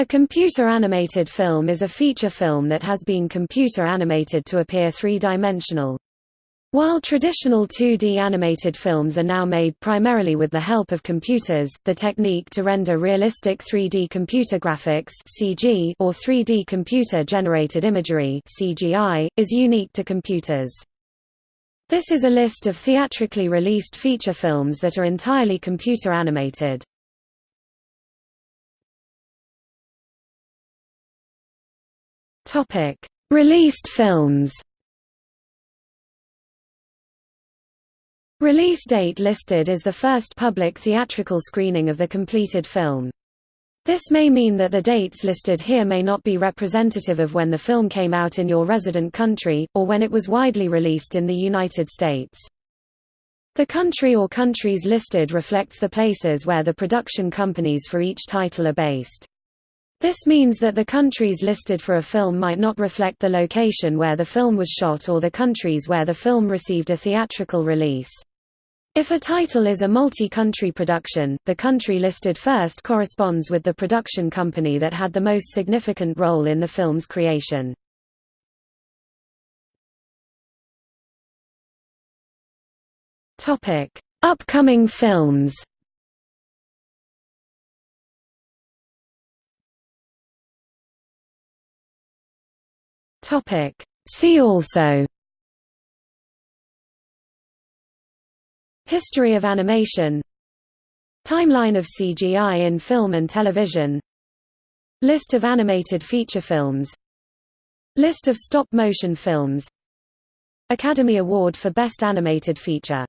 A computer-animated film is a feature film that has been computer-animated to appear three-dimensional. While traditional 2D animated films are now made primarily with the help of computers, the technique to render realistic 3D computer graphics (CG) or 3D computer-generated imagery (CGI) is unique to computers. This is a list of theatrically released feature films that are entirely computer animated. Topic: Released films. Release date listed is the first public theatrical screening of the completed film. This may mean that the dates listed here may not be representative of when the film came out in your resident country, or when it was widely released in the United States. The country or countries listed reflects the places where the production companies for each title are based. This means that the countries listed for a film might not reflect the location where the film was shot or the countries where the film received a theatrical release. If a title is a multi-country production, the country listed first corresponds with the production company that had the most significant role in the film's creation. Upcoming films Topic. See also. History of animation. Timeline of CGI in film and television. List of animated feature films. List of stop-motion films. Academy Award for Best Animated Feature